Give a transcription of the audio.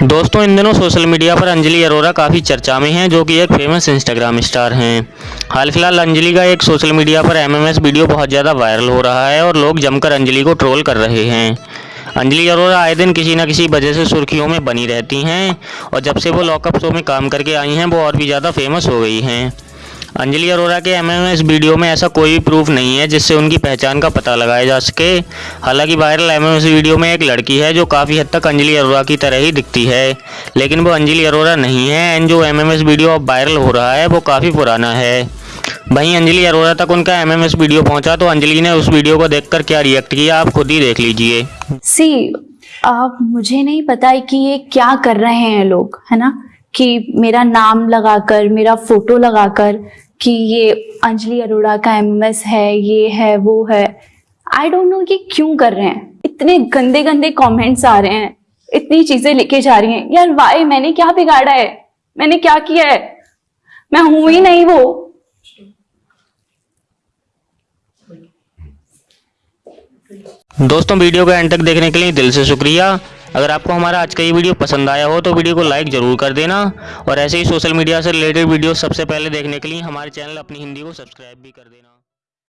दोस्तों, इन दिनों social media पर अंजलि अरोरा काफ़ी चर्चा में हैं, जो कि एक फ़ेमस इंस्टाग्राम स्टार हैं। हाल फ़िलहाल अंजलि का एक सोशल मीडिया पर एमएमएस वीडियो बहुत ज़्यादा वायरल हो रहा है और लोग जमकर अंजलि को ट्रोल कर रहे हैं। अंजलि अरोरा आए दिन किसी न किसी वजह से सुर्खियों में बनी रहती हैं और जब से वो लॉकअप शो में काम करके आई हैं, वो और भी ज़्यादा फ़ेमस हो गई हैं। अंजलि अरोरा के एमएमएस वीडियो में ऐसा कोई भी प्रूफ नहीं है जिससे उनकी पहचान का पता लगाया जा सके। हालाँकि वायरल एमएमएस वीडियो में एक लड़की है जो काफ़ी हद तक अंजलि अरोरा की तरह ही दिखती है। लेकिन वो अंजलि अरोरा नहीं है एंड जो एमएमएस वीडियो अब वायरल हो रहा है, वो काफ़ी पुराना है। वहीं अंजलि अरोरा तक उनका एमएमएस वीडियो पहुँचा तो अंजलि ने उस वीडियो को देखकर क्या रिएक्ट किया, आप खुद ही देख लीजिए। सी अब मुझे नहीं पता कि ये क्या कर रहे हैं लोग, है ना? कि मेरा नाम लगाकर, मेरा फ़ोटो लगाकर कि ये अंजलि अरोड़ा का एमएस है, ये है, वो है। आई डोंट नो कि क्यों कर रहे हैं। इतने गंदे गंदे कमेंट्स आ रहे हैं। इतनी चीज़ें लेके जा रही हैं। यार वाई मैंने क्या बिगाड़ा है? मैंने क्या किया है? मैं हूँ ही नहीं वो। दोस्तों, वीडियो को एंड तक देखने के लिए दिल से शुक्रिया। अगर आपको हमारा आज का ये वीडियो पसंद आया हो तो वीडियो को लाइक ज़रूर कर देना और ऐसे ही सोशल मीडिया से रिलेटेड वीडियो सबसे पहले देखने के लिए हमारे चैनल अपनी हिंदी को सब्सक्राइब भी कर देना।